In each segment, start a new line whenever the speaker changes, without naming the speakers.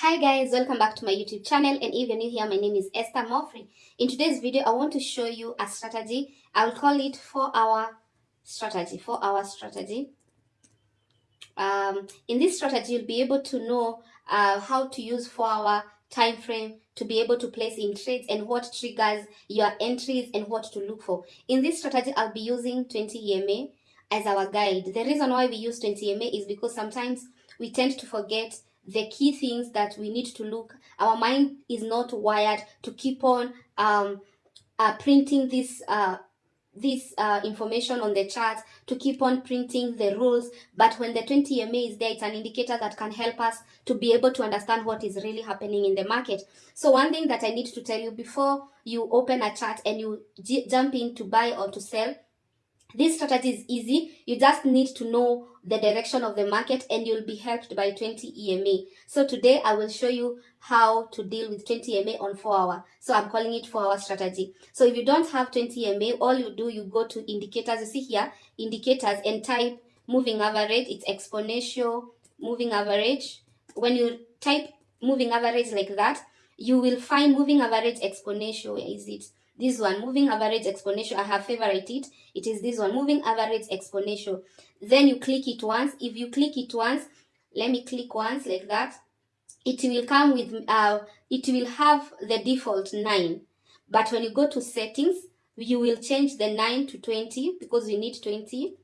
Hi guys, welcome back to my YouTube channel and if you're new here, my name is Esther Moffrey. In today's video, I want to show you a strategy. I'll call it 4-hour strategy, 4-hour strategy. Um, in this strategy, you'll be able to know uh, how to use 4-hour time frame to be able to place in trades and what triggers your entries and what to look for. In this strategy, I'll be using 20 EMA as our guide. The reason why we use 20 EMA is because sometimes we tend to forget the key things that we need to look our mind is not wired to keep on um, uh, printing this uh, this uh, information on the chart to keep on printing the rules. But when the 20 ma is there it's an indicator that can help us to be able to understand what is really happening in the market. So one thing that I need to tell you before you open a chart and you jump in to buy or to sell this strategy is easy. You just need to know the direction of the market and you'll be helped by 20 EMA. So today I will show you how to deal with 20 EMA on 4 hour. So I'm calling it 4 hour strategy. So if you don't have 20 EMA, all you do, you go to indicators. You see here, indicators and type moving average. It's exponential moving average. When you type moving average like that, you will find moving average exponential. Is it? This one moving average exponential i have favorite it. It is this one moving average exponential. Then you click it once. If you click it once let me click once like that it will come with uh it will have the default 9 but when you go to settings you will change the 9 to 20 because we need 20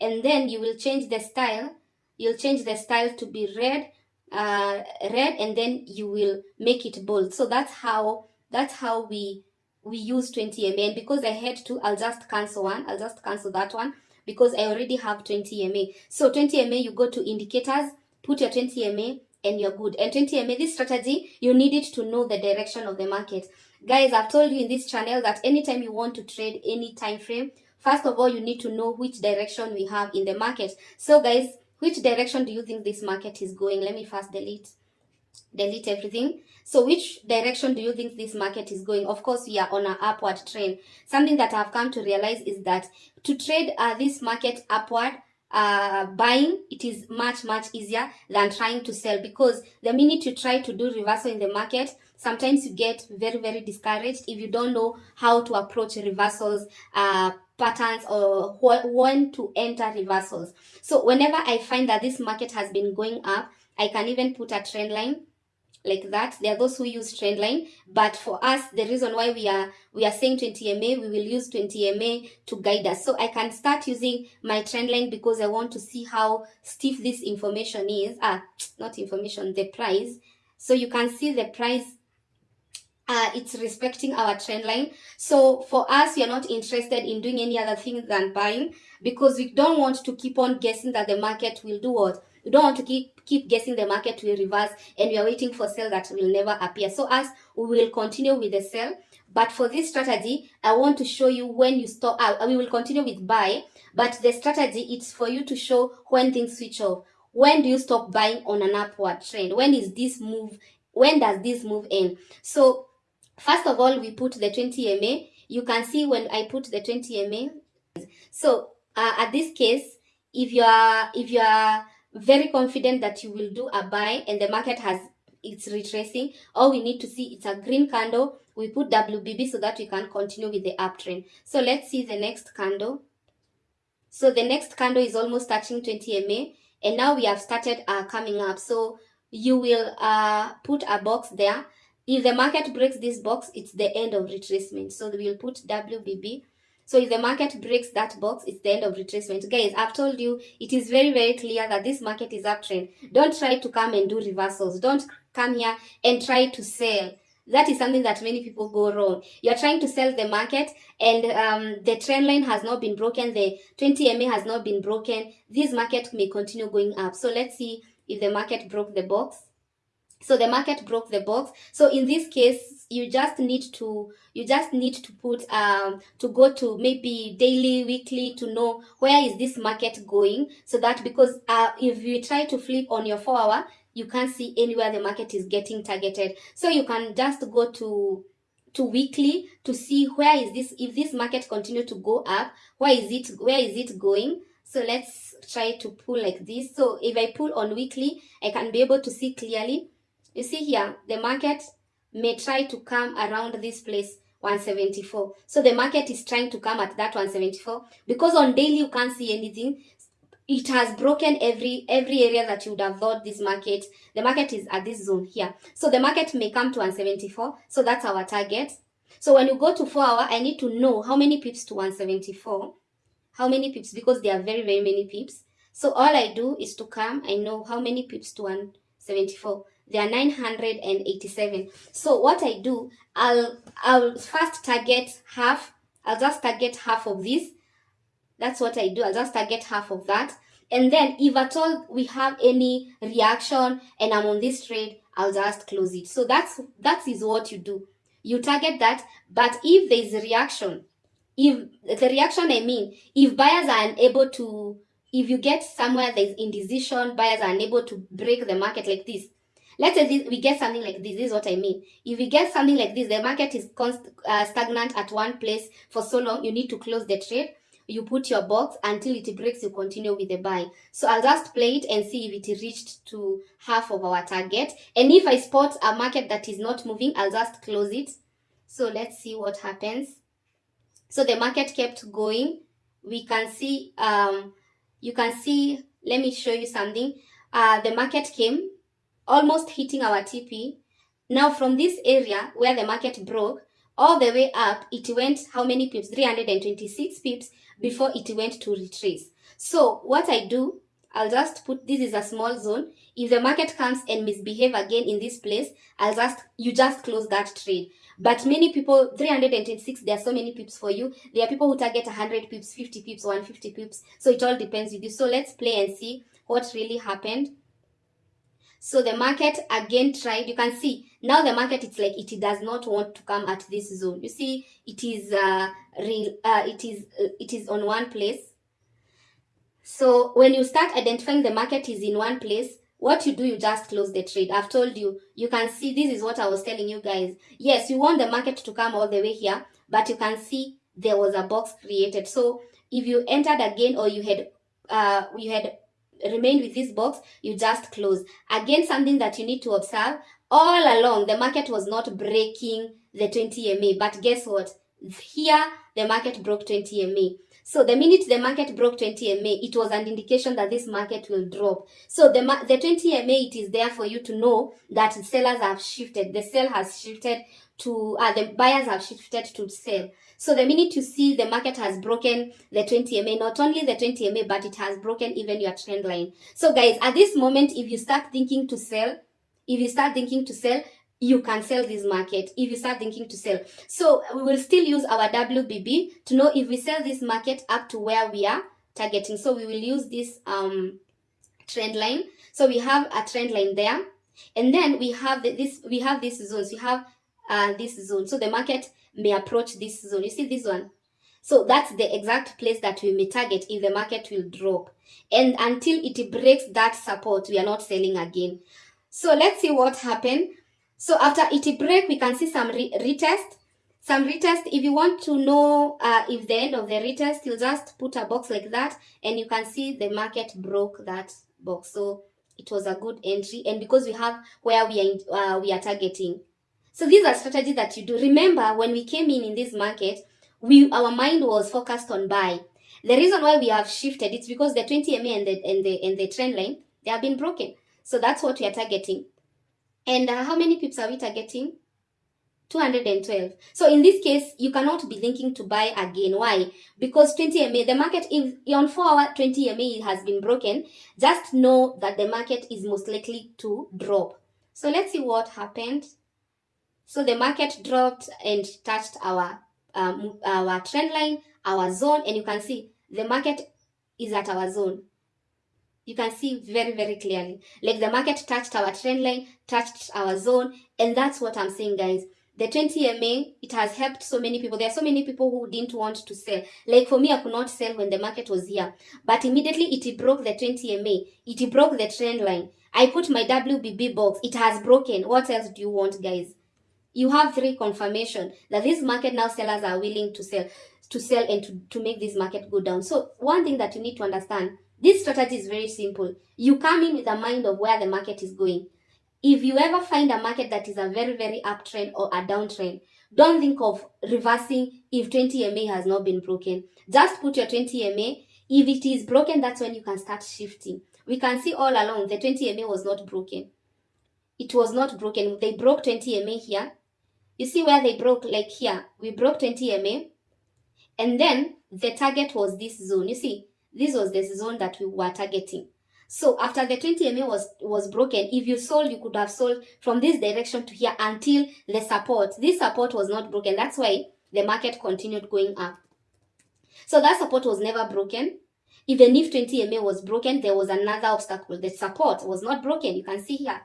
and then you will change the style. You'll change the style to be red uh red and then you will make it bold. So that's how that's how we we use 20 MA and because I had to I'll just cancel one I'll just cancel that one because I already have 20 MA so 20 MA you go to indicators put your 20 MA and you're good. And 20 MA this strategy you need it to know the direction of the market. Guys I've told you in this channel that anytime you want to trade any time frame first of all you need to know which direction we have in the market. So guys which direction do you think this market is going? Let me first delete delete everything. So which direction do you think this market is going? Of course we are on an upward trend. Something that i've come to realize is that to trade uh, this market upward uh, buying it is much much easier than trying to sell because the minute you try to do reversal in the market sometimes you get very very discouraged if you don't know how to approach reversals uh, patterns or wh when to enter reversals. So whenever i find that this market has been going up i can even put a trend line like that. There are those who use trend line but for us the reason why we are we are saying 20 ma we will use 20 ma to guide us. So i can start using my trend line because i want to see how stiff this information is. Ah not information the price. So you can see the price uh, it's respecting our trend line. So for us, we are not interested in doing any other thing than buying because we don't want to keep on guessing that the market will do what. We don't want to keep keep guessing the market will reverse and we are waiting for sale that will never appear. So as we will continue with the sell. But for this strategy, I want to show you when you stop. Uh, we will continue with buy, but the strategy it's for you to show when things switch off. When do you stop buying on an upward trend? When is this move? When does this move end? So first of all, we put the 20 MA. You can see when I put the 20 MA. So uh, at this case, if you are if you are very confident that you will do a buy and the market has it's retracing all we need to see it's a green candle. We put wbb so that we can continue with the uptrend. So let's see the next candle. So the next candle is almost touching 20 ma and now we have started uh, coming up. So you will uh, put a box there if the market breaks this box it's the end of retracement so we'll put wbb so if the market breaks that box, it's the end of retracement. Guys, I've told you, it is very, very clear that this market is uptrend. Don't try to come and do reversals. Don't come here and try to sell. That is something that many people go wrong. You're trying to sell the market and um, the trend line has not been broken. The 20 MA has not been broken. This market may continue going up. So let's see if the market broke the box so the market broke the box. So in this case you just need to you just need to put um to go to maybe daily weekly to know where is this market going. So that because uh if you try to flip on your four hour you can't see anywhere the market is getting targeted. So you can just go to to weekly to see where is this if this market continue to go up where is it where is it going. So let's try to pull like this. So if i pull on weekly i can be able to see clearly you see here the market may try to come around this place 174 so the market is trying to come at that 174 because on daily you can't see anything. It has broken every every area that you would have thought this market the market is at this zone here. So the market may come to 174 so that's our target. So when you go to four hour i need to know how many pips to 174 how many pips? Because there are very very many pips. So all i do is to come i know how many pips to 174 there are 987 so what i do i'll i'll first target half i'll just target half of this that's what I do. I'll just target half of that. And then if at all we have any reaction and I'm on this trade, I'll just close it. So that's that is what you do. You target that, but if there is a reaction, if the reaction I mean, if buyers are unable to, if you get somewhere there's indecision, buyers are unable to break the market like this. Let's say this, we get something like this. This is what I mean. If we get something like this, the market is const, uh, stagnant at one place for so long, you need to close the trade. You put your box until it breaks you continue with the buy. So i'll just play it and see if it reached to half of our target. And if i spot a market that is not moving i'll just close it. So let's see what happens. So the market kept going. We can see um you can see let me show you something. Uh the market came almost hitting our tp now from this area where the market broke all the way up it went how many pips? 326 pips before it went to retrace. So what i do i'll just put this is a small zone. If the market comes and misbehave again in this place i'll just you just close that trade. But many people 326 there are so many pips for you. There are people who target 100 pips 50 pips 150 pips. So it all depends with you. So let's play and see what really happened so the market again tried, you can see now the market it's like it does not want to come at this zone. You see it is uh, real, uh it is uh, it is on one place. So when you start identifying the market is in one place, what you do, you just close the trade. I've told you, you can see this is what I was telling you guys. Yes, you want the market to come all the way here, but you can see there was a box created. So if you entered again or you had uh you had remain with this box, you just close. Again, something that you need to observe, all along, the market was not breaking the 20 MA, but guess what? Here, the market broke 20 MA. So the minute the market broke 20 MA, it was an indication that this market will drop. So the, the 20 MA, it is there for you to know that sellers have shifted. The sell has shifted to, uh, the buyers have shifted to sell. So the minute you see the market has broken the 20 MA, not only the 20 MA, but it has broken even your trend line. So guys, at this moment, if you start thinking to sell, if you start thinking to sell, you can sell this market if you start thinking to sell. So we will still use our WBB to know if we sell this market up to where we are targeting. So we will use this um, trend line. So we have a trend line there. And then we have the, this, we have these zones. We have uh, this zone. So the market may approach this zone. You see this one? So that's the exact place that we may target if the market will drop. And until it breaks that support, we are not selling again. So let's see what happened. So after it break, we can see some re retest. Some retest, if you want to know uh, if the end of the retest, you just put a box like that and you can see the market broke that box. So it was a good entry. And because we have where we are, in, uh, we are targeting, so these are strategies that you do. Remember, when we came in in this market, we our mind was focused on buy. The reason why we have shifted, it's because the 20 MA and the, and the, and the trend line, they have been broken. So that's what we are targeting. And uh, how many pips are we targeting? 212. So in this case, you cannot be thinking to buy again. Why? Because 20 MA, the market, if on 4 hour 20 MA has been broken, just know that the market is most likely to drop. So let's see what happened. So the market dropped and touched our um, our trend line, our zone, and you can see the market is at our zone. You can see very, very clearly. Like the market touched our trend line, touched our zone, and that's what I'm saying, guys. The 20 MA, it has helped so many people. There are so many people who didn't want to sell. Like for me, I could not sell when the market was here. But immediately it broke the 20 MA. It broke the trend line. I put my WBB box. It has broken. What else do you want, guys? You have three confirmation that this market now sellers are willing to sell to sell and to, to make this market go down so one thing that you need to understand this strategy is very simple you come in with a mind of where the market is going if you ever find a market that is a very, very uptrend or a downtrend, don't think of reversing if 20 MA has not been broken. Just put your 20 MA. If it is broken, that's when you can start shifting. We can see all along the 20 MA was not broken. It was not broken. They broke 20 MA here. You see where they broke, like here, we broke 20 MA. And then the target was this zone. You see, this was the zone that we were targeting. So after the 20 MA was, was broken, if you sold, you could have sold from this direction to here until the support. This support was not broken. That's why the market continued going up. So that support was never broken. Even if 20 MA was broken, there was another obstacle. The support was not broken. You can see here.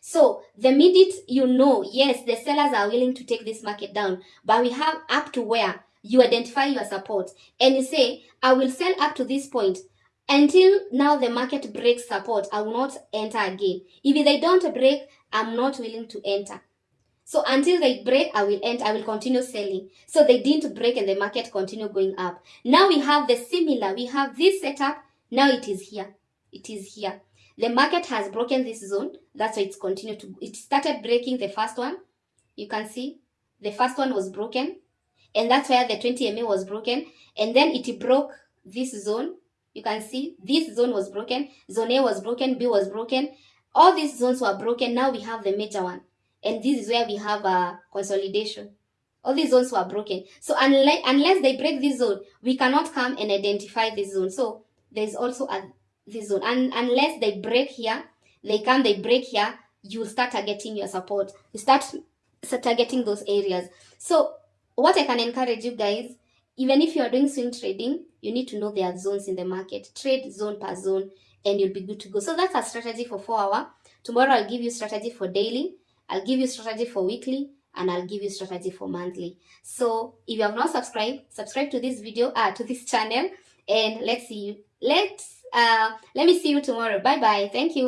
So the minute you know, yes, the sellers are willing to take this market down, but we have up to where you identify your support and you say, I will sell up to this point until now the market breaks support, I will not enter again. If they don't break, I'm not willing to enter. So until they break, I will enter, I will continue selling. So they didn't break and the market continue going up. Now we have the similar, we have this setup, now it is here. It is here. The market has broken this zone, that's why it's continued to, it started breaking the first one. You can see the first one was broken and that's where the 20 MA was broken and then it broke this zone you can see this zone was broken, zone A was broken, B was broken. All these zones were broken. Now we have the major one. And this is where we have a consolidation. All these zones were broken. So unless, unless they break this zone, we cannot come and identify this zone. So there's also a this zone. And unless they break here, they come, they break here, you start targeting your support. You start, start targeting those areas. So what I can encourage you guys even if you are doing swing trading, you need to know there are zones in the market. Trade zone per zone and you'll be good to go. So that's a strategy for four hour. Tomorrow I'll give you strategy for daily. I'll give you strategy for weekly and I'll give you strategy for monthly. So if you have not subscribed, subscribe to this video, uh, to this channel and let's see you. Let's, uh, let me see you tomorrow. Bye bye. Thank you.